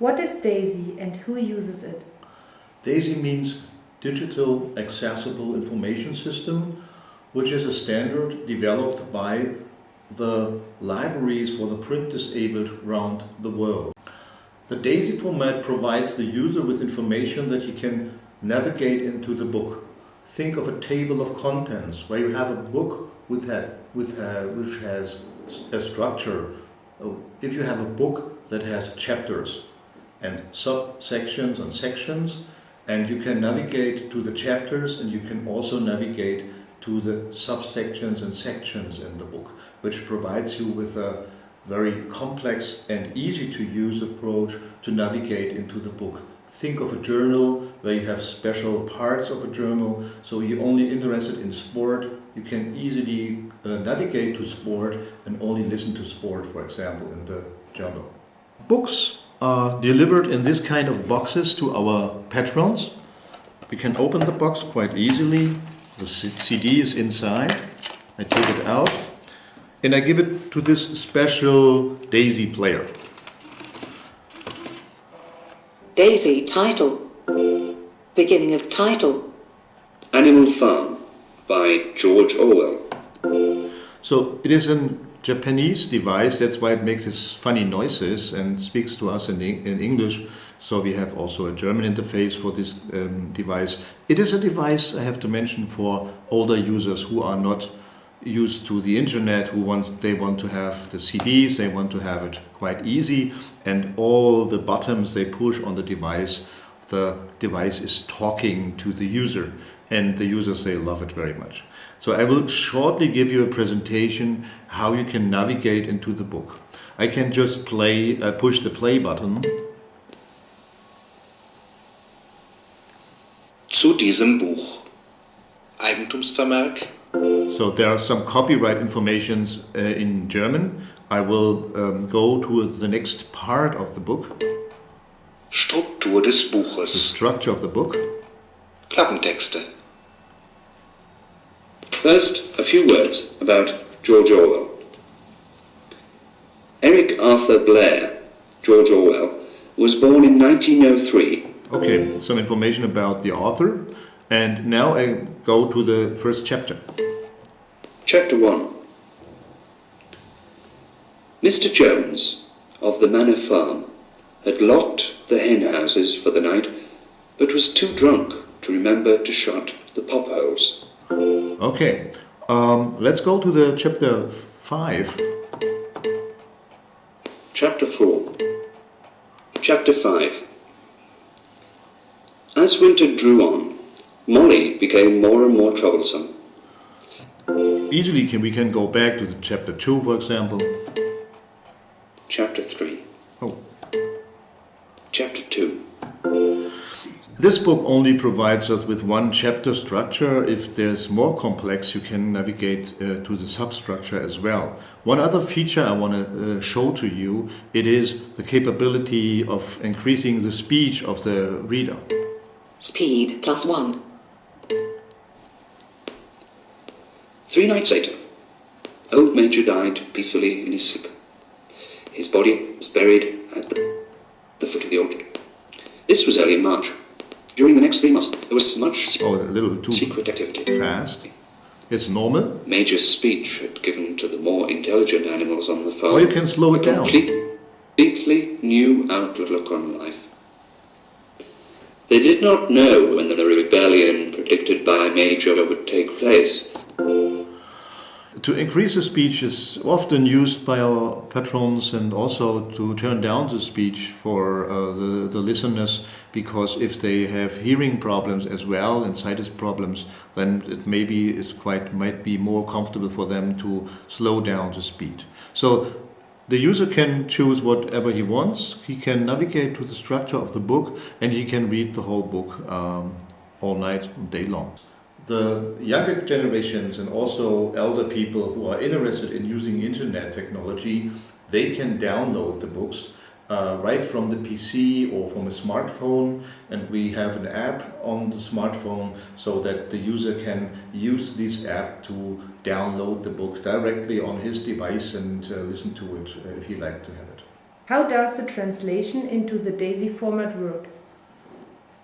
What is DAISY and who uses it? DAISY means Digital Accessible Information System, which is a standard developed by the libraries for the print disabled around the world. The DAISY format provides the user with information that he can navigate into the book. Think of a table of contents where you have a book with that, with, uh, which has a structure. If you have a book that has chapters and subsections and sections, and you can navigate to the chapters and you can also navigate to the subsections and sections in the book, which provides you with a very complex and easy to use approach to navigate into the book. Think of a journal where you have special parts of a journal, so you're only interested in sport, you can easily uh, navigate to sport and only listen to sport, for example, in the journal. Books are delivered in this kind of boxes to our patrons. We can open the box quite easily. The CD is inside. I take it out and I give it to this special DAISY player. DAISY title. Beginning of title. Animal Farm by George Orwell. So it is a Japanese device, that's why it makes these funny noises and speaks to us in, in English. So we have also a German interface for this um, device. It is a device, I have to mention, for older users who are not used to the internet who want they want to have the CDs they want to have it quite easy and all the buttons they push on the device the device is talking to the user and the users they love it very much. So I will shortly give you a presentation how you can navigate into the book. I can just play uh, push the play button. Zu diesem Buch. Eigentumsvermerk. So there are some copyright informations uh, in German. I will um, go to the next part of the book. Struktur des Buches. The structure of the book. Klappentexte. First, a few words about George Orwell. Eric Arthur Blair, George Orwell, was born in 1903. Okay, some information about the author. And now I go to the first chapter. Chapter 1 Mr. Jones of the Manor Farm had locked the hen houses for the night, but was too drunk to remember to shut the pop holes. Okay, um, let's go to the chapter 5. Chapter 4 Chapter 5 As winter drew on, Molly became more and more troublesome. Easily can we can go back to the chapter 2 for example. Chapter 3. Oh. Chapter 2. This book only provides us with one chapter structure. If there's more complex, you can navigate uh, to the substructure as well. One other feature I want to uh, show to you, it is the capability of increasing the speed of the reader. Speed plus one. Three nights later, old Major died peacefully in his sleep. His body was buried at the, the foot of the orchard. This was early in March. During the next three months, there was much oh, a little too secret activity. Fast. It's normal. Major's speech had given to the more intelligent animals on the farm. Or you can slow it a down. Completely new outlook on life. They did not know when the rebellion predicted by Major would take place. To increase the speech is often used by our patrons and also to turn down the speech for uh, the, the listeners because if they have hearing problems as well and sighted problems then it maybe is quite might be more comfortable for them to slow down the speed. So the user can choose whatever he wants, he can navigate to the structure of the book and he can read the whole book um, all night and day long. The younger generations and also elder people who are interested in using internet technology, they can download the books uh, right from the PC or from a smartphone and we have an app on the smartphone so that the user can use this app to download the book directly on his device and uh, listen to it uh, if he like to have it. How does the translation into the DAISY format work?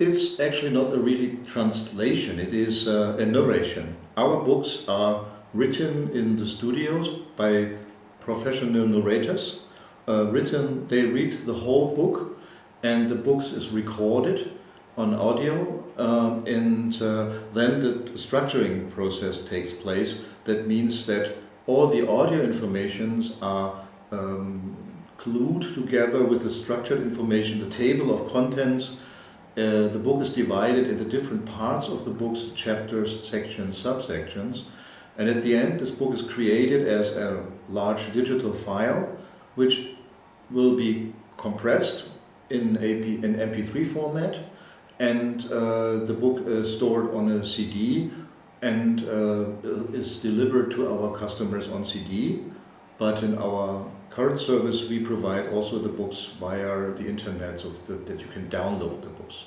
It's actually not a really translation, it is uh, a narration. Our books are written in the studios by professional narrators. Uh, written, they read the whole book and the books is recorded on audio um, and uh, then the structuring process takes place. That means that all the audio informations are um, glued together with the structured information, the table of contents. Uh, the book is divided into different parts of the book's chapters, sections, subsections. And at the end, this book is created as a large digital file, which will be compressed in, AP, in MP3 format. And uh, the book is stored on a CD and uh, is delivered to our customers on CD. But in our current service, we provide also the books via the internet so that, you can download the books.